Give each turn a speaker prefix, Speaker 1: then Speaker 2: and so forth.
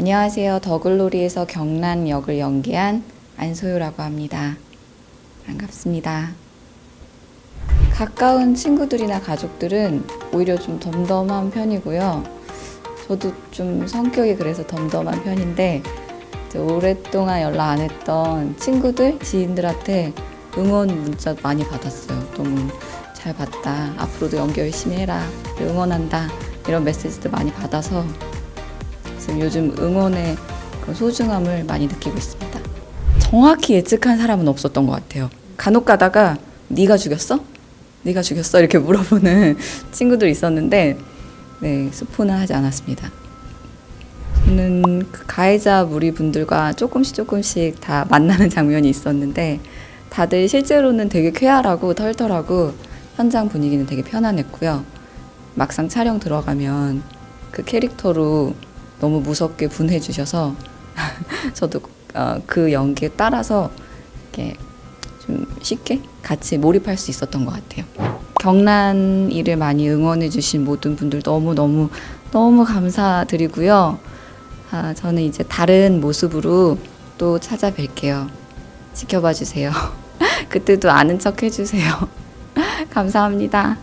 Speaker 1: 안녕하세요. 더글로리에서 경란 역을 연기한 안소유라고 합니다. 반갑습니다. 가까운 친구들이나 가족들은 오히려 좀 덤덤한 편이고요. 저도 좀 성격이 그래서 덤덤한 편인데 오랫동안 연락 안 했던 친구들, 지인들한테 응원 문자 많이 받았어요. 너무 잘 봤다. 앞으로도 연기 열심히 해라. 응원한다. 이런 메시지도 많이 받아서 지금 요즘 응원의 그 소중함을 많이 느끼고 있습니다. 정확히 예측한 사람은 없었던 것 같아요. 간혹 가다가 네가 죽였어? 네가 죽였어? 이렇게 물어보는 친구들 있었는데 네, 스포는 하지 않았습니다. 저는 그 가해자 무리 분들과 조금씩 조금씩 다 만나는 장면이 있었는데 다들 실제로는 되게 쾌활하고 털털하고 현장 분위기는 되게 편안했고요. 막상 촬영 들어가면 그 캐릭터로 너무 무섭게 분해 주셔서 저도 어, 그 연기에 따라서 이렇게 좀 쉽게 같이 몰입할 수 있었던 것 같아요. 경란 일을 많이 응원해 주신 모든 분들 너무 너무 너무 감사드리고요. 아, 저는 이제 다른 모습으로 또 찾아뵐게요. 지켜봐 주세요. 그때도 아는 척 해주세요. 감사합니다.